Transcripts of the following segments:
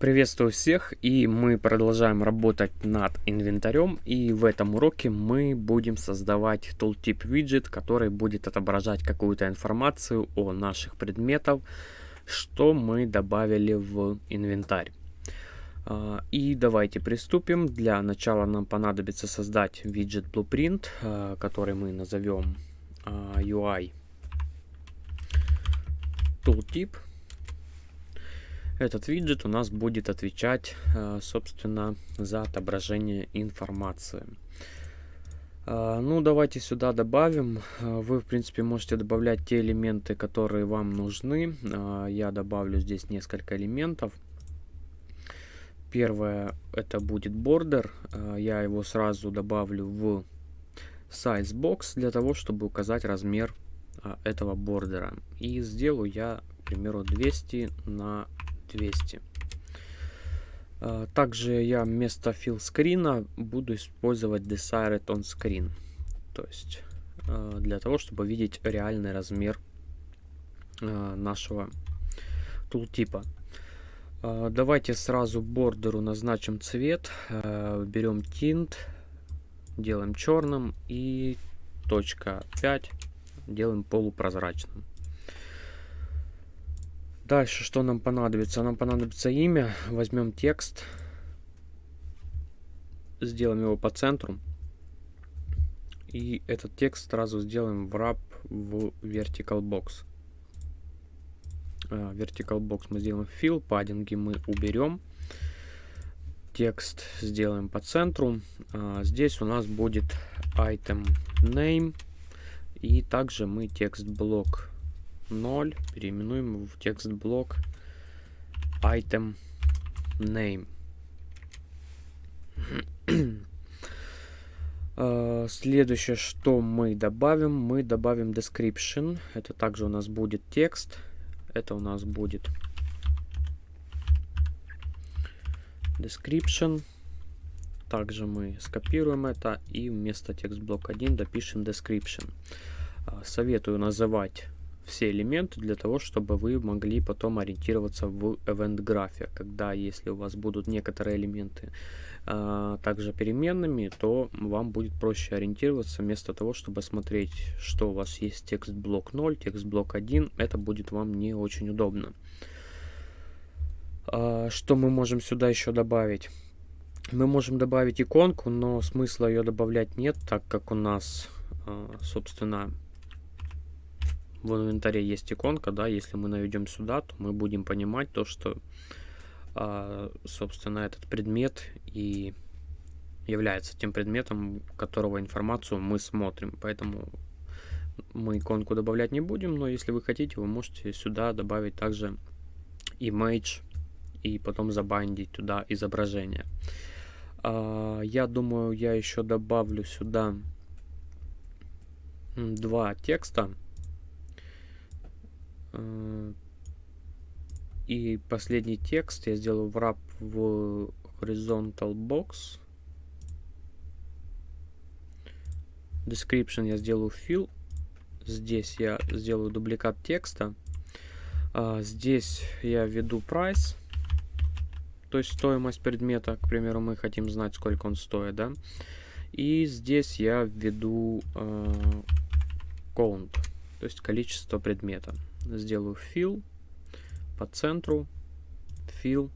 Приветствую всех, и мы продолжаем работать над инвентарем, и в этом уроке мы будем создавать tooltip виджет, который будет отображать какую-то информацию о наших предметах, что мы добавили в инвентарь. А, и давайте приступим. Для начала нам понадобится создать виджет Blueprint, а, который мы назовем а, UI tooltip. Этот виджет у нас будет отвечать, э, собственно, за отображение информации. Э, ну, давайте сюда добавим. Э, вы, в принципе, можете добавлять те элементы, которые вам нужны. Я добавлю здесь несколько элементов. Первое, это будет бордер. Я его сразу добавлю в size box для того, чтобы указать размер этого бордера. И сделаю я, к примеру, 200 на 200. А, также я вместо fill screen буду использовать desired on screen. То есть а, для того, чтобы видеть реальный размер а, нашего тултипа. Давайте сразу бордеру назначим цвет. Берем tint, делаем черным и точка 5 делаем полупрозрачным. Дальше что нам понадобится? Нам понадобится имя. Возьмем текст. Сделаем его по центру. И этот текст сразу сделаем в wrap в vertical box. Uh, vertical box мы сделаем fill, паддинги мы уберем. Текст сделаем по центру. Uh, здесь у нас будет item name. И также мы текст блок 0 переименуем в текст блок item name. А, следующее, что мы добавим, мы добавим description. Это также у нас будет текст. Это у нас будет description. Также мы скопируем это и вместо текст блок 1 допишем description. А, советую называть все элементы для того, чтобы вы могли потом ориентироваться в event графе. Когда, если у вас будут некоторые элементы а, также переменными, то вам будет проще ориентироваться вместо того, чтобы смотреть, что у вас есть текст блок 0, текст блок 1. Это будет вам не очень удобно. А, что мы можем сюда еще добавить? Мы можем добавить иконку, но смысла ее добавлять нет, так как у нас, а, собственно, в инвентаре есть иконка, да, если мы наведем сюда, то мы будем понимать то, что, а, собственно, этот предмет и является тем предметом, которого информацию мы смотрим. Поэтому мы иконку добавлять не будем, но если вы хотите, вы можете сюда добавить также image и потом забандить туда изображение. А, я думаю, я еще добавлю сюда два текста. Э, и последний текст я сделаю wrap в horizontal box. Description я сделаю fill. Здесь я сделаю дубликат текста. А, здесь я введу price. То есть стоимость предмета, к примеру, мы хотим знать, сколько он стоит, да. И здесь я введу э, count, то есть количество предмета сделаю fill по центру, fill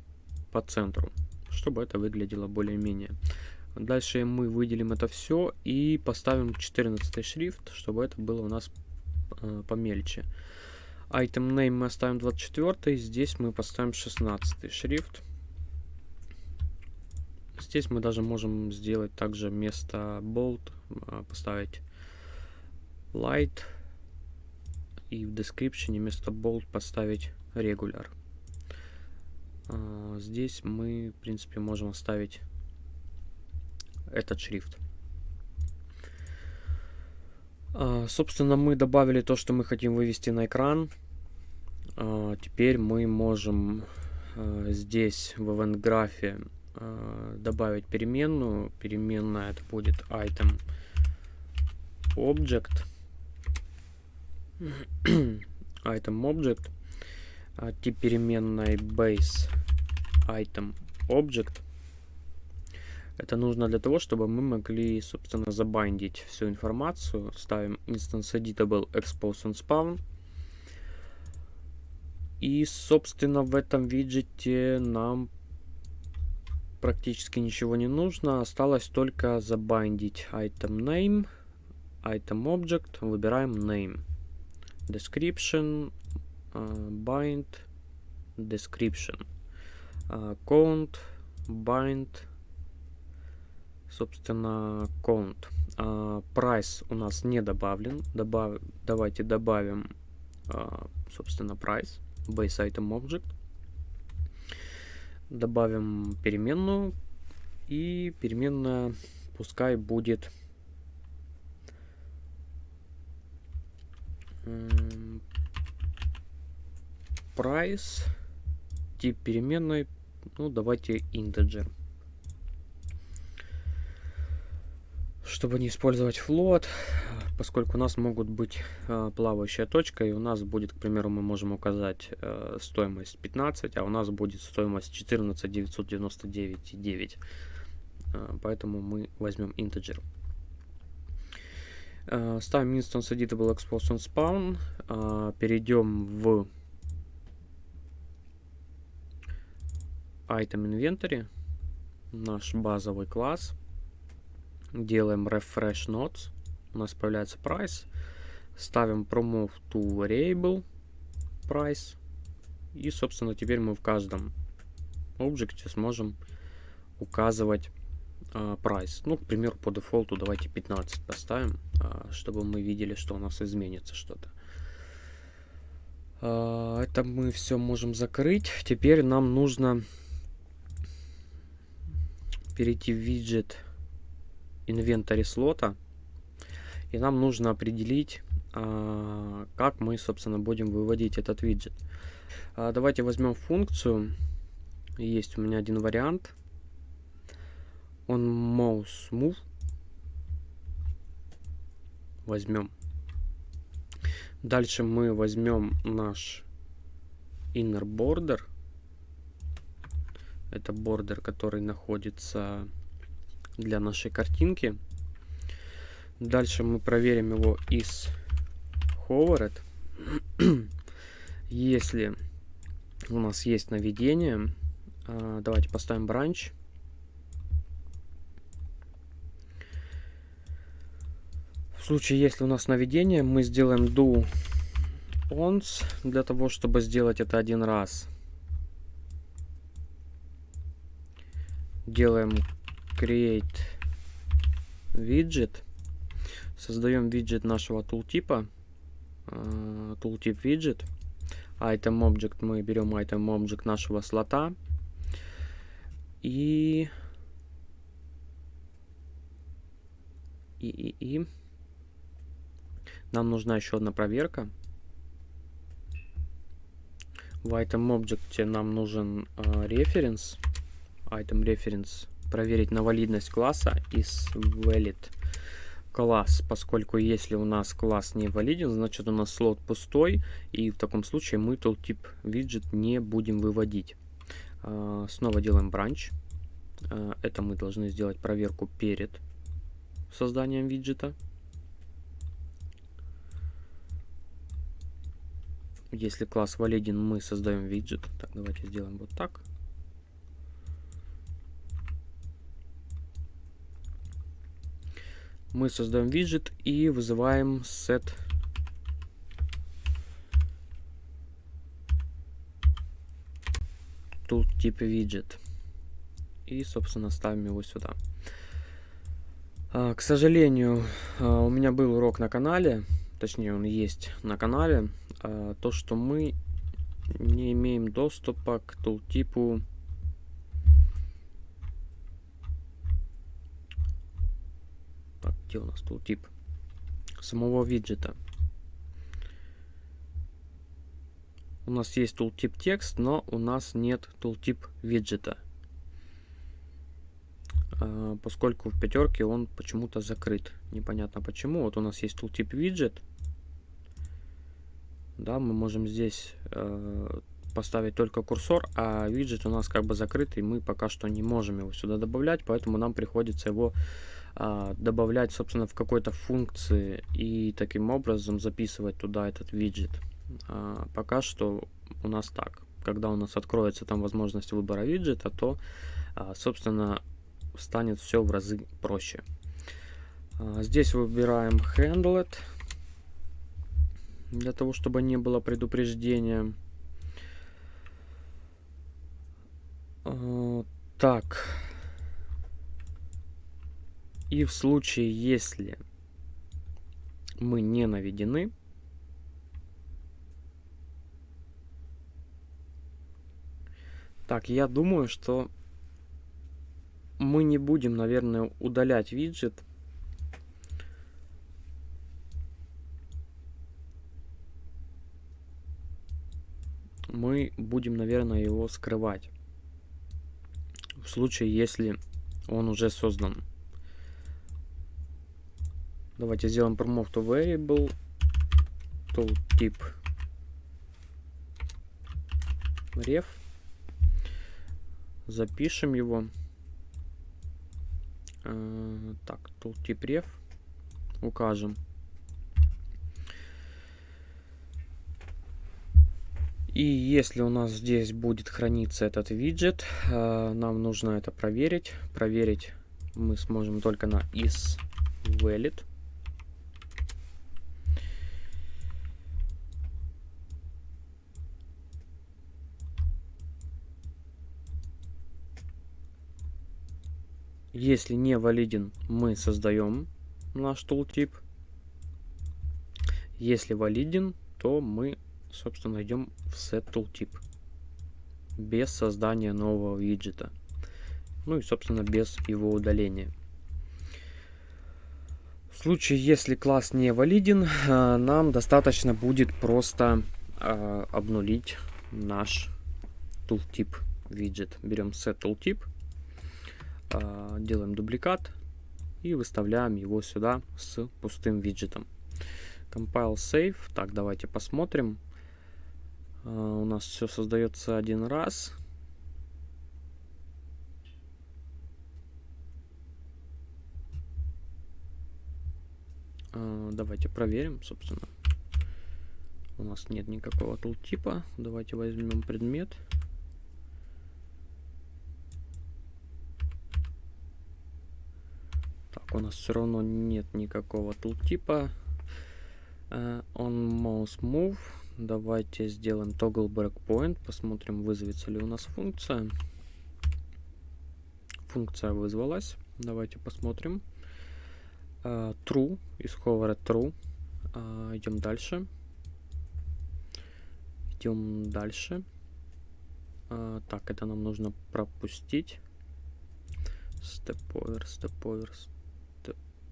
по центру, чтобы это выглядело более-менее. Дальше мы выделим это все и поставим 14 шрифт, чтобы это было у нас э, помельче. Item name мы оставим 24, здесь мы поставим 16 шрифт. Здесь мы даже можем сделать также вместо bold э, поставить light и в description вместо bold поставить regular. А, здесь мы, в принципе, можем оставить этот шрифт. А, собственно, мы добавили то, что мы хотим вывести на экран. А, теперь мы можем здесь в event графе а, добавить переменную. Переменная это будет item object item object, а, тип переменной base item object. Это нужно для того, чтобы мы могли, собственно, забайндить всю информацию. Ставим instance editable expose and spawn. И, собственно, в этом виджете нам практически ничего не нужно. Осталось только забайндить item name, item object. Выбираем name. Description, uh, bind, description. Uh, count, bind, собственно, count. Uh, price у нас не добавлен. Добав... Давайте добавим, собственно, price base item object. Добавим переменную. И переменная пускай будет price. Тип переменной. Ну, давайте integer. Чтобы не использовать float, поскольку у нас могут быть э, плавающая точка, и у нас будет, к примеру, мы можем указать э, стоимость 15, а у нас будет стоимость 14 999,9. Э, поэтому мы возьмем integer. Ставим instance editable expose on spawn, перейдем в item inventory, наш базовый класс, делаем refresh nodes, у нас появляется price. Ставим promove to variable price. И, собственно, теперь мы в каждом объекте сможем указывать price. Ну, к примеру, по дефолту давайте 15 поставим, uh, чтобы мы видели, что у нас изменится что-то. Uh, это мы все можем закрыть. Теперь нам нужно перейти в виджет инвентарь слота и нам нужно определить, как мы, собственно, будем выводить этот виджет. Давайте возьмем функцию. Есть у меня один вариант. Он mouse move. Возьмем. Дальше мы возьмем наш inner border. Это бордер, который находится для нашей картинки. Дальше мы проверим его из hovered. Если у нас есть наведение, а, давайте поставим бранч. В случае, если у нас наведение, мы сделаем do once для того, чтобы сделать это один раз. Делаем create widget. Создаем виджет нашего тултипа. Tooltip виджет. Item Object. Мы берем Item Object нашего слота. И... И, и, и. Нам нужна еще одна проверка. В Item Object нам нужен uh, reference. Item Reference. Проверить на валидность класса из valid класс, поскольку если у нас класс не валиден, значит у нас слот пустой, и в таком случае мы tooltip виджет не будем выводить. А, снова делаем бранч. А, это мы должны сделать проверку перед созданием виджета. Если класс валиден, мы создаем виджет. Так, давайте сделаем вот так. мы создаем виджет и вызываем set tooltip виджет и собственно ставим его сюда а, к сожалению а, у меня был урок на канале точнее он есть на канале а, то что мы не имеем доступа к тултипу где у нас тултип самого виджета. У нас есть tooltip текст, но у нас нет tooltip виджета. А, поскольку в пятерке он почему-то закрыт. Непонятно почему. Вот у нас есть tooltip виджет. Да, мы можем здесь э, поставить только курсор, а виджет у нас как бы закрытый, мы пока что не можем его сюда добавлять, поэтому нам приходится его а, добавлять, собственно, в какой-то функции и таким образом записывать туда этот виджет. А, пока что у нас так. Когда у нас откроется там возможность выбора виджета, то, а, собственно, станет все в разы проще. А, здесь выбираем Handlet для того, чтобы не было предупреждения. А, так. И в случае, если мы не наведены, Так, я думаю, что мы не будем, наверное, удалять виджет. Мы будем, наверное, его скрывать. В случае, если он уже создан. Давайте сделаем promote to variable tooltip ref. Запишем его. Э, так, tooltip ref. Укажем. И если у нас здесь будет храниться этот виджет, э, нам нужно это проверить. Проверить мы сможем только на is valid. Если не валиден, мы создаем наш tooltip. Если валиден, то мы, собственно, идем в set. Без создания нового виджета. Ну и, собственно, без его удаления. В случае, если класс не валиден, э, нам достаточно будет просто э, обнулить наш tooltip виджет. Берем set а, делаем дубликат и выставляем его сюда с пустым виджетом. Compile Save. Так, давайте посмотрим. А, у нас все создается один раз. А, давайте проверим, собственно. У нас нет никакого тултипа. Давайте возьмем предмет. у нас все равно нет никакого тултипа. Uh, on mouse move. Давайте сделаем toggle breakpoint. Посмотрим, вызовется ли у нас функция. Функция вызвалась. Давайте посмотрим. Uh, true. Из ховера true. Uh, идем дальше. Идем дальше. Uh, так, это нам нужно пропустить. Step over, step over,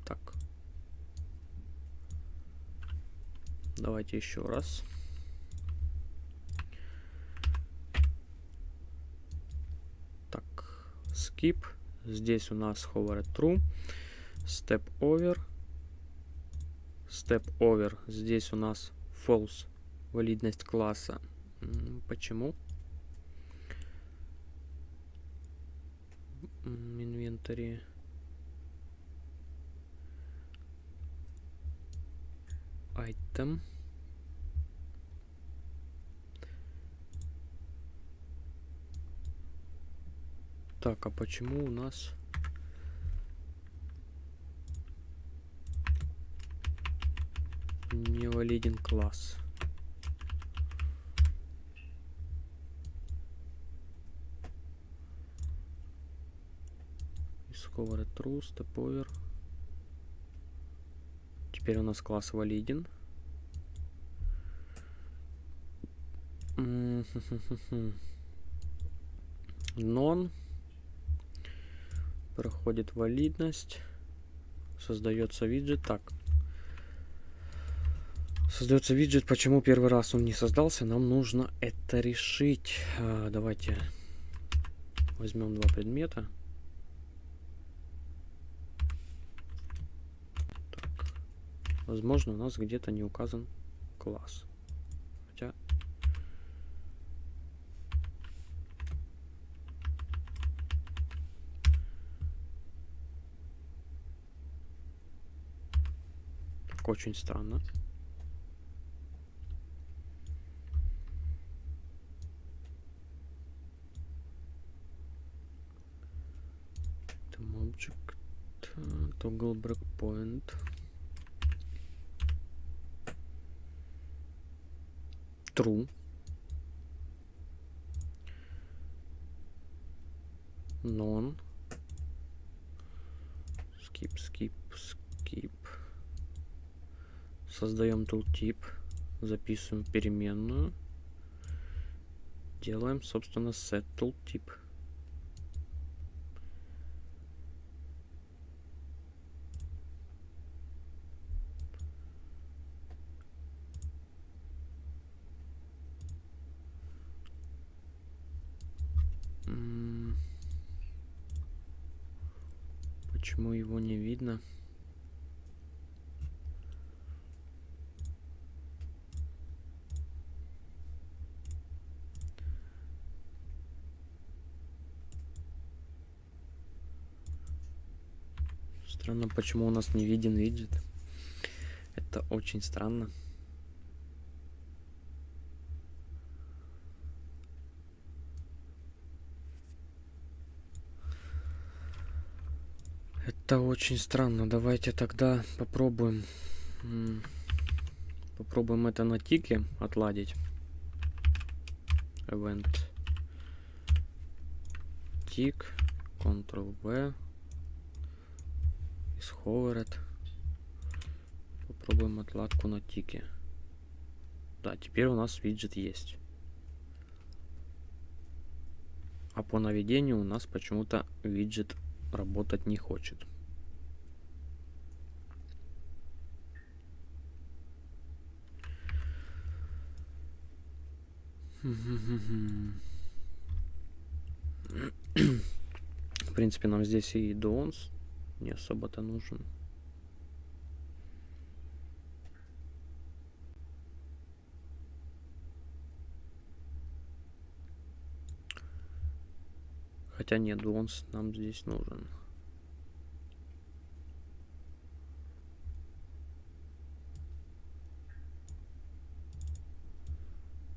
так. Давайте еще раз. Так, skip. Здесь у нас hover true. Step over. Step over. Здесь у нас false. Валидность класса. Почему? Инвентарь. item Так, а почему у нас не валиден класс? Discover true, step over. Теперь у нас класс валиден. Non. Проходит валидность. Создается виджет. Так. Создается виджет. Почему первый раз он не создался? Нам нужно это решить. А, давайте возьмем два предмета. Возможно, у нас где-то не указан класс. Очень странно. Там object, toggle breakpoint. True. Non. Skip, skip, skip. Создаем tooltip. Записываем переменную. Делаем, собственно, set tooltip. М, Почему его не видно? Странно, почему у нас не виден виджет. Это очень странно. Это очень странно. Давайте тогда попробуем. Попробуем это на тике отладить. Event. Тик. Ctrl-V. Hovered. Попробуем отладку на тике. Да, теперь у нас виджет есть. А по наведению у нас почему-то виджет работать не хочет. В принципе, нам здесь и Донс не особо-то нужен. Хотя нет, Донс нам здесь нужен.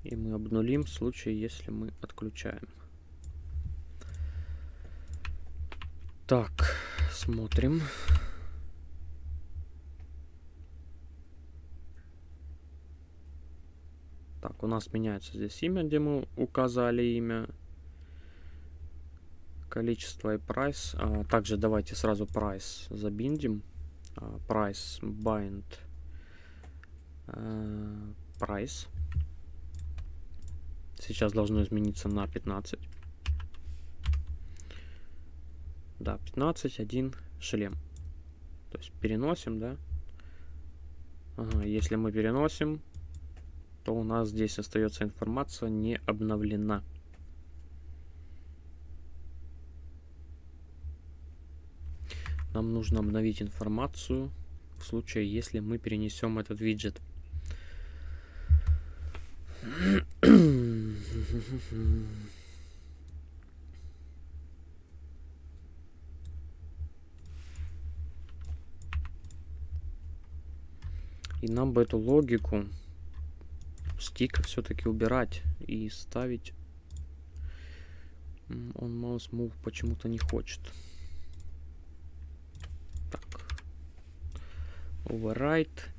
И мы обнулим в случае, если мы отключаем. Так, смотрим. Так, у нас меняется здесь имя, где мы указали имя. Количество и прайс. А, также давайте сразу прайс забиндим. А, прайс bind прайс. Сейчас должно измениться на 15. Да, 15, 1, шлем. То есть переносим, да? Ага, если мы переносим, то у нас здесь остается информация не обновлена. Нам нужно обновить информацию в случае, если мы перенесем этот виджет. И нам бы эту логику стика все-таки убирать и ставить. Он mouse move почему-то не хочет. Так. Override.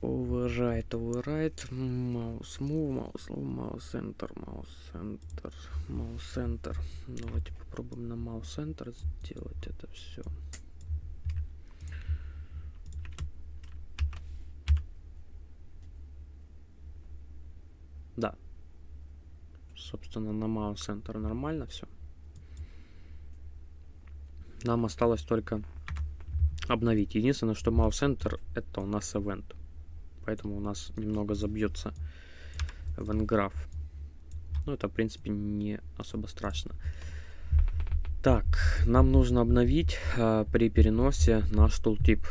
Override, override. Mouse move, mouse move, mouse center, mouse center, mouse center. Давайте попробуем на mouse center сделать это все. Да. Собственно, на mouse center нормально все. Нам осталось только обновить. Единственное, что mouse center это у нас event. Поэтому у нас немного забьется graph. Ну, это, в принципе, не особо страшно. Так, нам нужно обновить э, при переносе наш tooltip.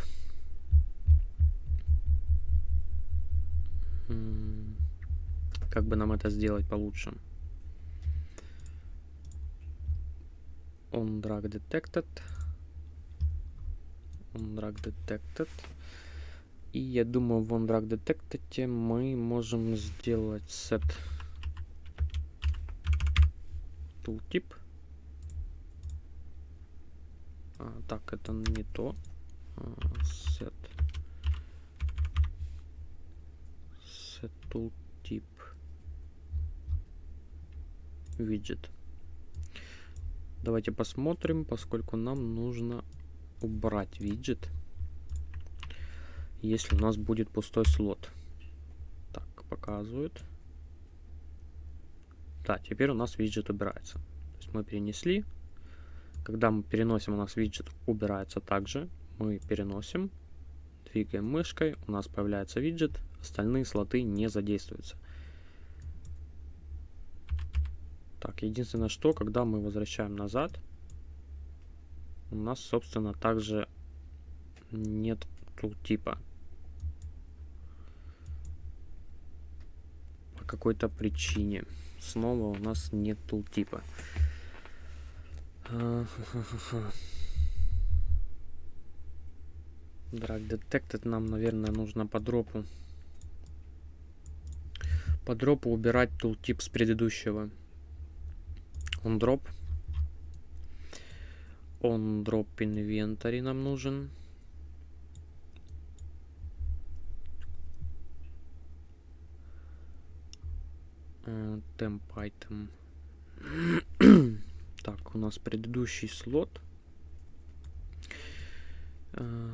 Как бы нам это сделать получше? On drag detected. OnDrag Detected. И я думаю, в OnDrag Detected мы можем сделать set tooltip. А, так, это не то. А, set set tooltip виджет. Давайте посмотрим, поскольку нам нужно убрать виджет, если у нас будет пустой слот. Так, показывает. Да, теперь у нас виджет убирается. То есть мы перенесли. Когда мы переносим, у нас виджет убирается также. Мы переносим, двигаем мышкой, у нас появляется виджет, остальные слоты не задействуются. Так, единственное, что, когда мы возвращаем назад, у нас, собственно, также нет типа По какой-то причине. Снова у нас нет типа Drag Detected нам, наверное, нужно по дропу. По дропу убирать тултип с предыдущего on drop on drop inventory нам нужен temp item так у нас предыдущий слот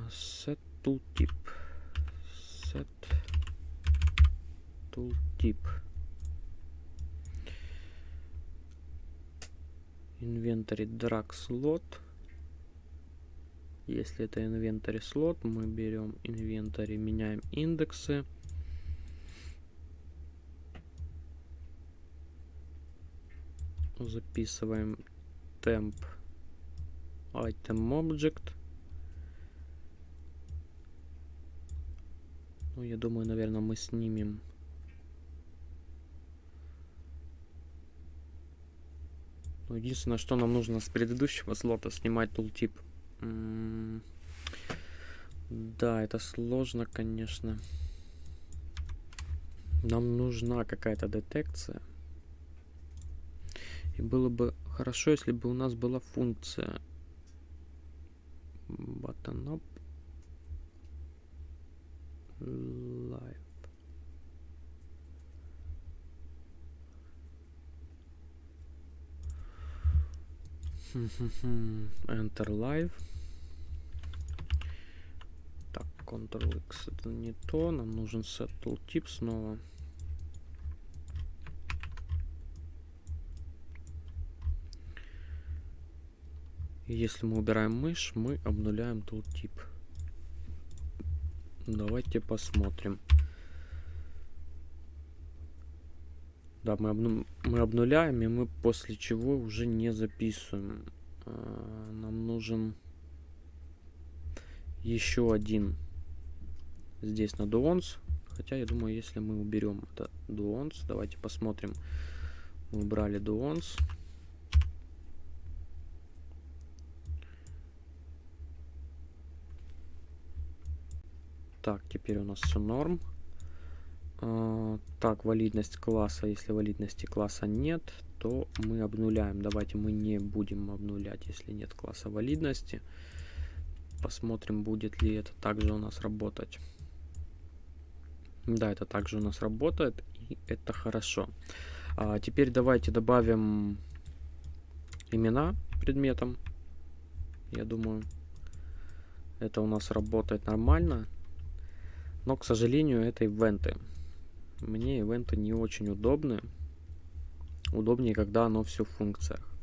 set tooltip set tooltip инвентарь drag slot если это инвентарь слот мы берем инвентарь меняем индексы. Записываем temp item object. Ну я думаю наверное мы снимем Ну, единственное, что нам нужно с предыдущего слота снимать тултип. Да, это сложно, конечно. Нам нужна какая-то детекция. И было бы хорошо, если бы у нас была функция button up live. Enter Live. Так, Ctrl-X это не то. Нам нужен set tooltip снова. если мы убираем мышь, мы обнуляем tooltip. Давайте посмотрим. Да, мы, обну мы обнуляем, и мы после чего уже не записываем. А, нам нужен еще один здесь на дуонс. Хотя, я думаю, если мы уберем это дуонс, давайте посмотрим. Мы убрали дуонс. Так, теперь у нас все норм. А, так, валидность класса. Если валидности класса нет, то мы обнуляем. Давайте мы не будем обнулять, если нет класса валидности. Посмотрим, будет ли это также у нас работать. Да, это также у нас работает, и это хорошо. А теперь давайте добавим имена предметам. Я думаю, это у нас работает нормально. Но, к сожалению, это ивенты. Мне ивенты не очень удобны. Удобнее, когда оно все в функциях.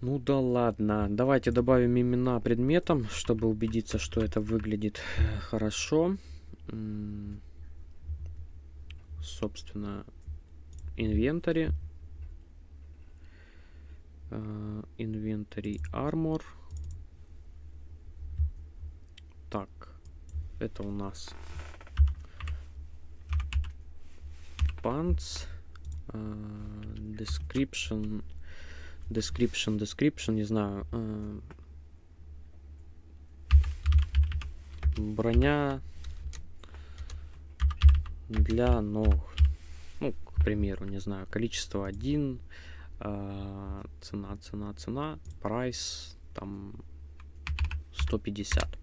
Ну да ладно. Давайте добавим имена предметам, чтобы убедиться, что это выглядит э, хорошо. Собственно, инвентари. Инвентари армор. Так, это у нас pants uh, description description description не знаю uh, броня для ног. Ну к примеру не знаю количество 1 uh, э, цена цена цена price там 150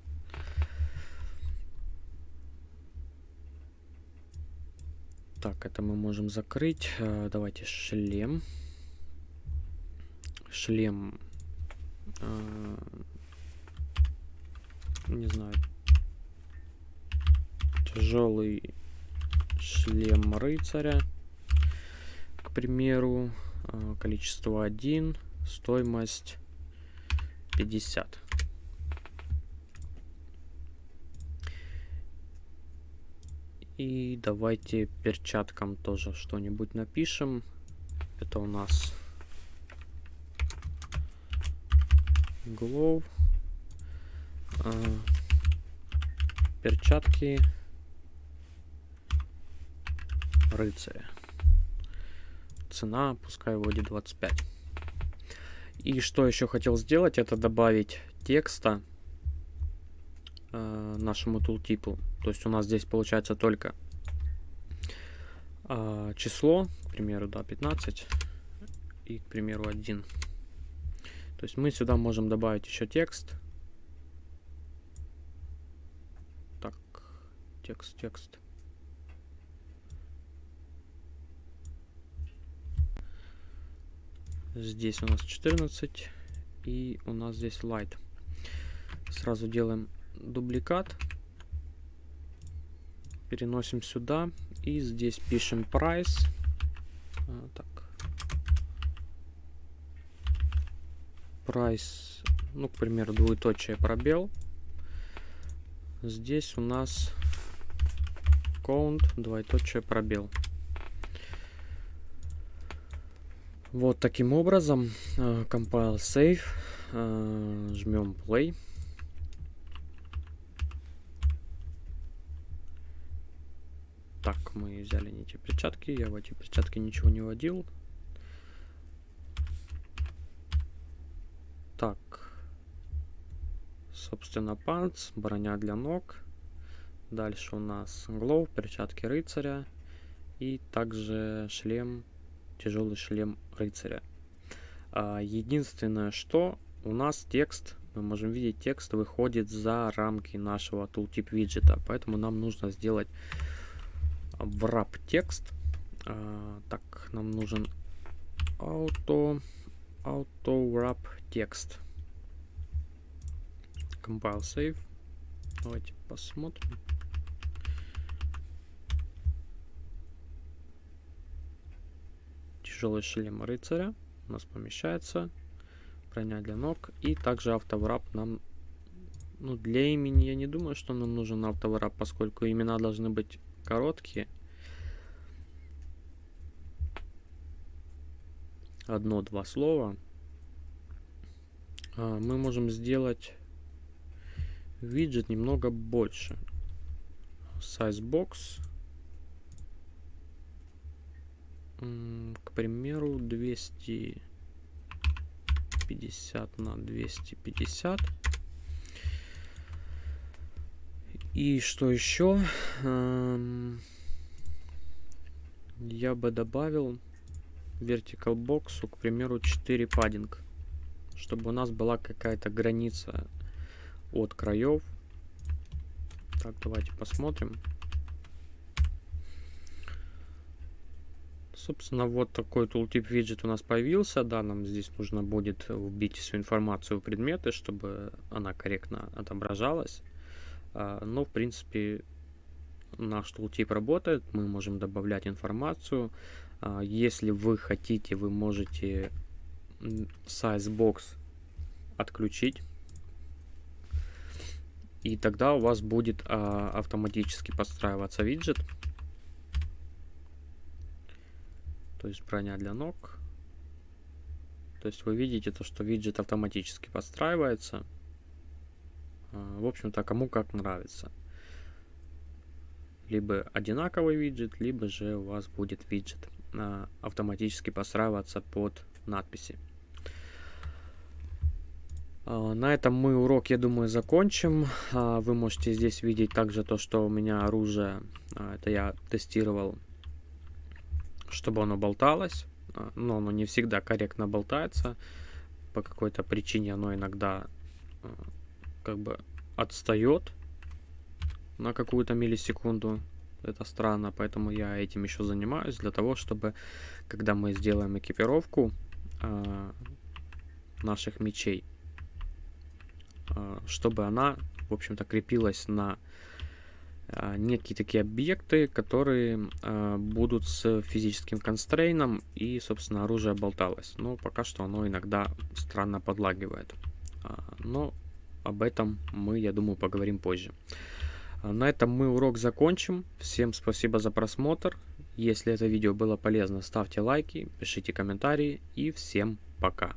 Так, это мы можем закрыть. Э, давайте шлем. Шлем. Э, не знаю. Тяжелый шлем рыцаря. К примеру. Э, количество 1. Стоимость 50. И давайте перчаткам тоже что-нибудь напишем. Это у нас Glove. А, перчатки рыцаря. Цена, пускай вводит 25. И что еще хотел сделать, это добавить текста э, нашему тултипу. То есть у нас здесь получается только э, число, к примеру, да, 15 и, к примеру, 1. То есть мы сюда можем добавить еще текст. Так, текст, текст. Здесь у нас 14 и у нас здесь light. Сразу делаем дубликат. Переносим сюда. И здесь пишем price. А, так. Price, ну, к примеру, двоеточие пробел. Здесь у нас count, двоеточие пробел. Вот таким образом. Uh, compile save. Uh, жмем play. Так, мы взяли не те перчатки. Я в эти перчатки ничего не вводил. Так. Собственно, панц, броня для ног. Дальше у нас глов, перчатки рыцаря. И также шлем, тяжелый шлем рыцаря. А, единственное, что у нас текст, мы можем видеть, текст выходит за рамки нашего tooltip виджета. Поэтому нам нужно сделать wrap текст. А, так, нам нужен auto, auto wrap текст. Compile save. Давайте посмотрим. Тяжелый шлем рыцаря у нас помещается. Броня для ног. И также автоврап нам ну, для имени я не думаю, что нам нужен автоврап, поскольку имена должны быть короткие. Одно-два слова. А, мы можем сделать виджет немного больше. Size box. К примеру, 250 на 250. И что еще? Я бы добавил vertical box, к примеру, 4 паддинг. Чтобы у нас была какая-то граница от краев. Так, давайте посмотрим. Собственно, вот такой tooltip виджет у нас появился. Да, нам здесь нужно будет вбить всю информацию в предметы, чтобы она корректно отображалась. А, но, в принципе, наш tooltip работает, мы можем добавлять информацию. А, если вы хотите, вы можете sizebox отключить. И тогда у вас будет а, автоматически подстраиваться виджет. То есть броня для ног. То есть вы видите то, что виджет автоматически подстраивается. А, в общем-то, кому как нравится. Либо одинаковый виджет, либо же у вас будет виджет а, автоматически подстраиваться под надписи. А, на этом мы урок, я думаю, закончим. Вы можете здесь видеть также то, что у меня оружие, это я тестировал, чтобы оно болталось. Но оно не всегда корректно болтается. По какой-то причине оно иногда как бы отстает на какую-то миллисекунду. Это странно, поэтому я этим еще занимаюсь, для того, чтобы, когда мы сделаем экипировку наших мечей, а, чтобы она, в общем-то, крепилась на а, некие такие объекты, которые а, будут с физическим констрейном и, собственно, оружие болталось. Но пока что оно иногда странно подлагивает. Но об этом мы, я думаю, поговорим позже. На этом мы урок закончим. Всем спасибо за просмотр. Если это видео было полезно, ставьте лайки, пишите комментарии и всем пока.